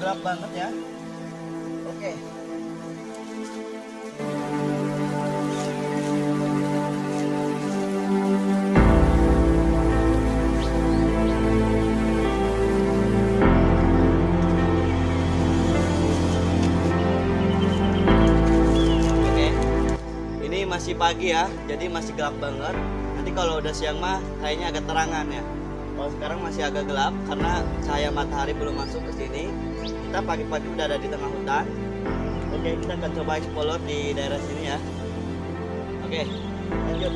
gelap banget ya oke ini masih pagi ya, jadi masih gelap banget. Nanti kalau udah siang mah kayaknya agak terangan ya. Kalau sekarang masih agak gelap karena cahaya matahari belum masuk ke sini. Kita pagi-pagi udah ada di tengah hutan. Oke, kita akan coba explore di daerah sini ya. Oke, lanjut.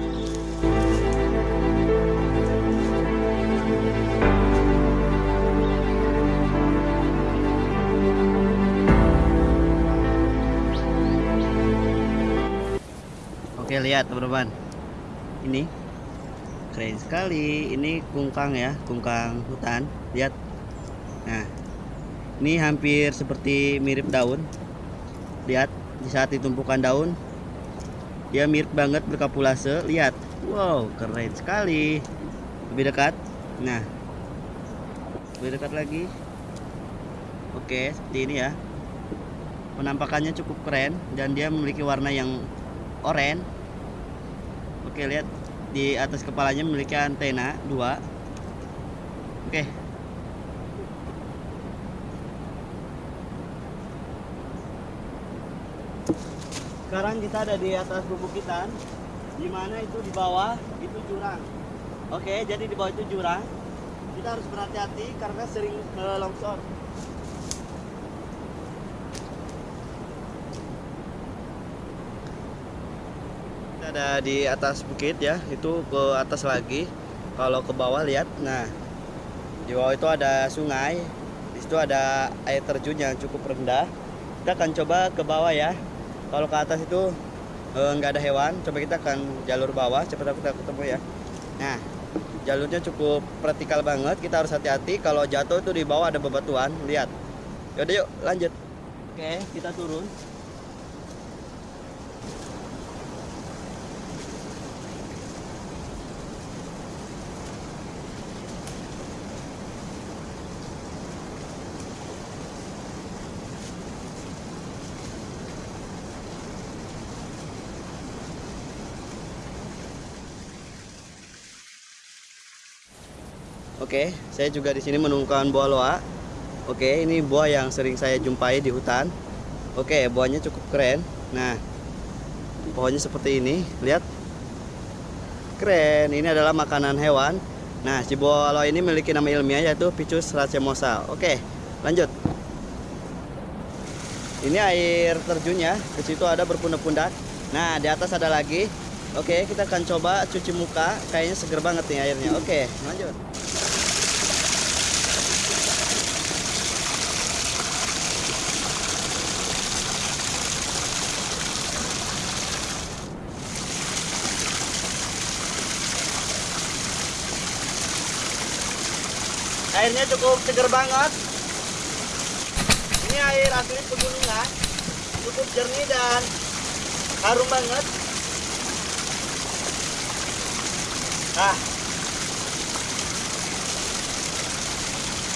Oke lihat teman-teman Ini Keren sekali. Ini kungkang ya Kungkang hutan. Lihat. Nah Ini hampir seperti mirip daun. Lihat Di saat ditumpukan daun Dia mirip banget berkapulase. Lihat. Wow keren sekali. Lebih dekat. Nah Lebih dekat lagi. Oke seperti ini ya. Penampakannya cukup keren Dan dia memiliki warna yang oranye. Oke lihat di atas kepalanya memiliki antena dua. Oke. Sekarang kita ada di atas bubukitan, di mana itu di bawah itu jurang. Oke, jadi di bawah itu jurang. Kita harus berhati-hati karena sering eh, longsor. Ada di atas bukit ya, itu ke atas lagi. Kalau ke bawah lihat, nah di bawah itu ada sungai. Di situ ada air terjun yang cukup rendah. Kita akan coba ke bawah ya. Kalau ke atas itu eh, nggak ada hewan, coba kita akan jalur bawah. Cepat kita ketemu ya. Nah, jalurnya cukup vertikal banget. Kita harus hati-hati. Kalau jatuh itu di bawah ada bebatuan. Lihat. Yaudah yuk lanjut. Oke, kita turun. Oke, saya juga di sini menemukan buah loa. Oke, ini buah yang sering saya jumpai di hutan. Oke, buahnya cukup keren. Nah, pohonnya seperti ini. Lihat, keren. Ini adalah makanan hewan. Nah, si buah loa ini memiliki nama ilmiah yaitu Picus racemosa. Oke, lanjut. Ini air terjunnya. Ke situ ada berpundak-pundak. Nah, di atas ada lagi. Oke, kita akan coba cuci muka. Kayaknya seger banget nih airnya. Oke, lanjut. Airnya cukup seger banget. Ini air asli pegunungan. Cukup jernih dan harum banget. Nah.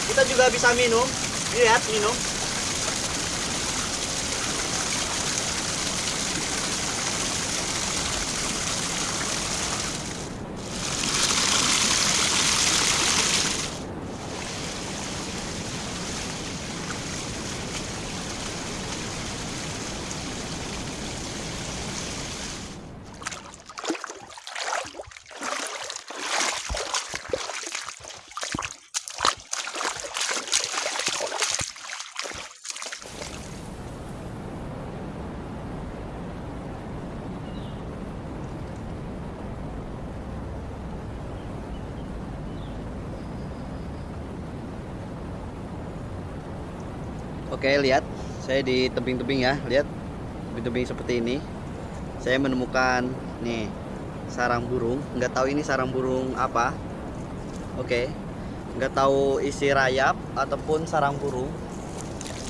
Kita juga bisa minum. Lihat, minum. Oke, lihat. Saya di tebing-tebing ya, lihat. Tebing-tebing seperti ini. Saya menemukan nih sarang burung. Nggak tahu ini sarang burung apa. Oke. Nggak tahu isi rayap ataupun sarang burung.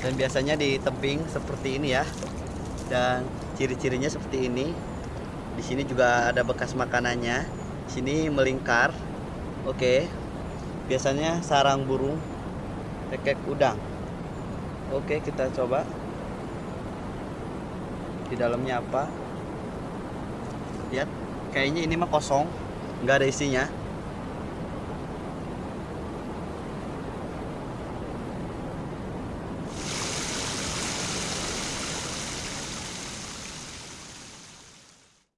Dan biasanya di tebing seperti ini ya. Dan ciri-cirinya seperti ini. Di sini juga ada bekas makanannya. Sini melingkar. Oke. Biasanya sarang burung kekek udang. Oke, kita coba. Di dalamnya apa? Lihat, kayaknya ini mah kosong, nggak ada isinya.